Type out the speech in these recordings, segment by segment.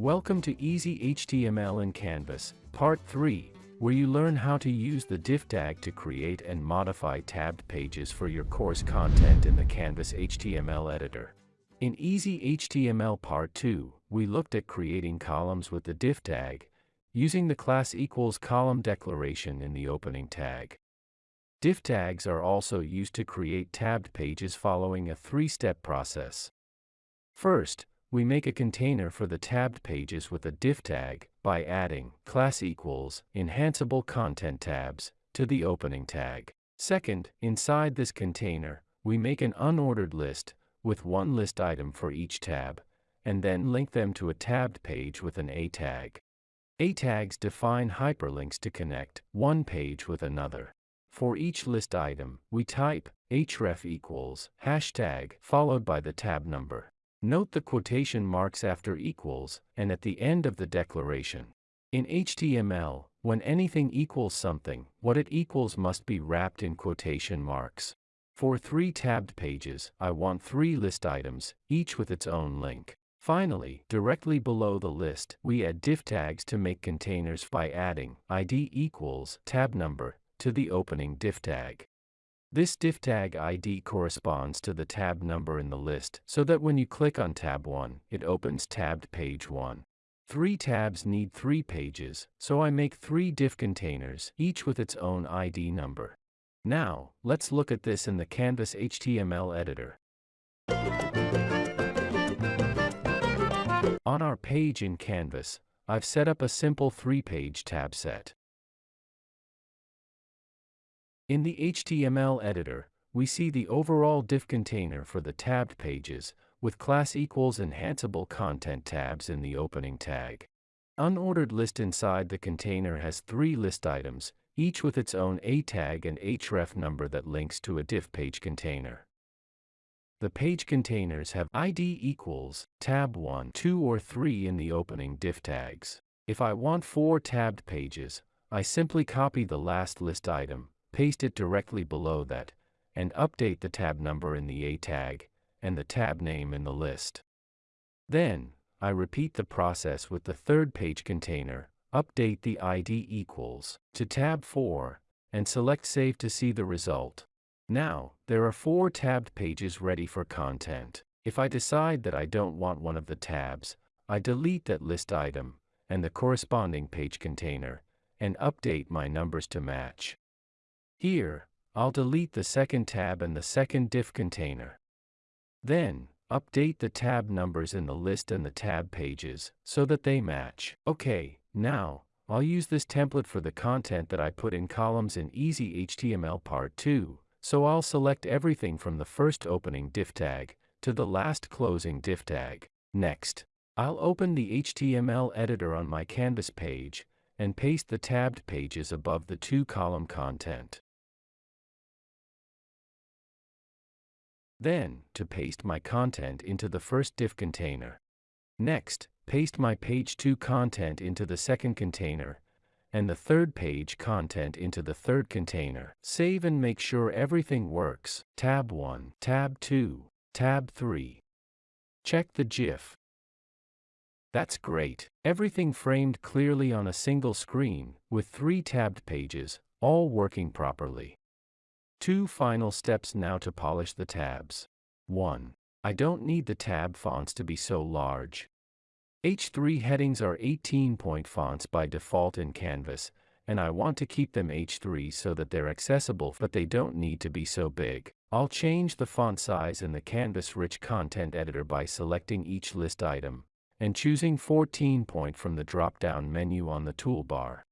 Welcome to Easy HTML in Canvas, Part 3, where you learn how to use the div tag to create and modify tabbed pages for your course content in the Canvas HTML editor. In Easy HTML Part 2, we looked at creating columns with the div tag, using the class equals column declaration in the opening tag. Div tags are also used to create tabbed pages following a three-step process. First, we make a container for the tabbed pages with a div tag by adding class equals enhanceable content tabs to the opening tag. Second, inside this container, we make an unordered list with one list item for each tab, and then link them to a tabbed page with an A tag. A tags define hyperlinks to connect one page with another. For each list item, we type href equals hashtag followed by the tab number. Note the quotation marks after equals and at the end of the declaration. In HTML, when anything equals something, what it equals must be wrapped in quotation marks. For three tabbed pages, I want three list items, each with its own link. Finally, directly below the list, we add div tags to make containers by adding id equals tab number to the opening div tag. This div tag ID corresponds to the tab number in the list so that when you click on tab 1, it opens tabbed page 1. Three tabs need three pages, so I make three div containers, each with its own ID number. Now, let's look at this in the Canvas HTML editor. On our page in Canvas, I've set up a simple three-page tab set. In the HTML editor, we see the overall div container for the tabbed pages, with class equals enhanceable content tabs in the opening tag. Unordered list inside the container has three list items, each with its own A tag and href number that links to a div page container. The page containers have ID equals tab 1, 2 or 3 in the opening div tags. If I want four tabbed pages, I simply copy the last list item, paste it directly below that, and update the tab number in the A tag, and the tab name in the list. Then, I repeat the process with the third page container, update the ID equals to tab 4, and select Save to see the result. Now, there are four tabbed pages ready for content. If I decide that I don't want one of the tabs, I delete that list item and the corresponding page container, and update my numbers to match. Here, I'll delete the second tab and the second div container. Then, update the tab numbers in the list and the tab pages so that they match. Okay, now, I'll use this template for the content that I put in columns in Easy HTML Part 2, so I'll select everything from the first opening div tag to the last closing div tag. Next, I'll open the HTML editor on my Canvas page and paste the tabbed pages above the two-column content. Then, to paste my content into the first div container. Next, paste my page 2 content into the second container, and the third page content into the third container. Save and make sure everything works. Tab 1, Tab 2, Tab 3. Check the GIF. That's great. Everything framed clearly on a single screen, with three tabbed pages, all working properly. Two final steps now to polish the tabs. 1. I don't need the tab fonts to be so large. H3 headings are 18-point fonts by default in Canvas, and I want to keep them H3 so that they're accessible but they don't need to be so big. I'll change the font size in the Canvas Rich Content Editor by selecting each list item and choosing 14 point from the drop-down menu on the toolbar.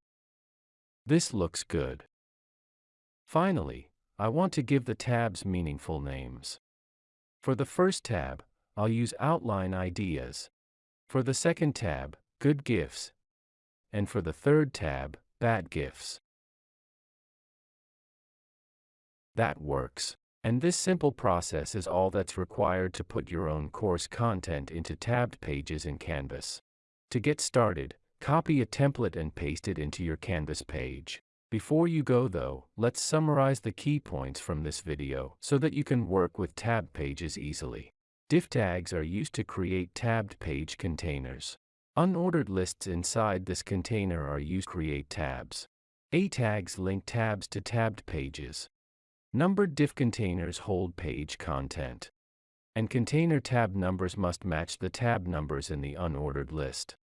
This looks good. Finally, I want to give the tabs meaningful names. For the first tab, I'll use Outline Ideas. For the second tab, Good gifts. And for the third tab, Bad gifts. That works. And this simple process is all that's required to put your own course content into tabbed pages in Canvas. To get started, copy a template and paste it into your Canvas page. Before you go though, let's summarize the key points from this video so that you can work with tab pages easily. Div tags are used to create tabbed page containers. Unordered lists inside this container are used to create tabs. A tags link tabs to tabbed pages. Numbered div containers hold page content. And container tab numbers must match the tab numbers in the unordered list.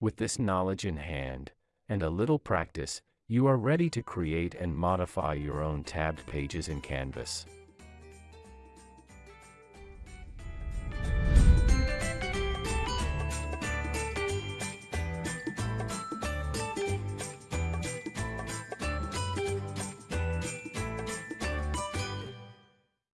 With this knowledge in hand, and a little practice, you are ready to create and modify your own tabbed pages in Canvas.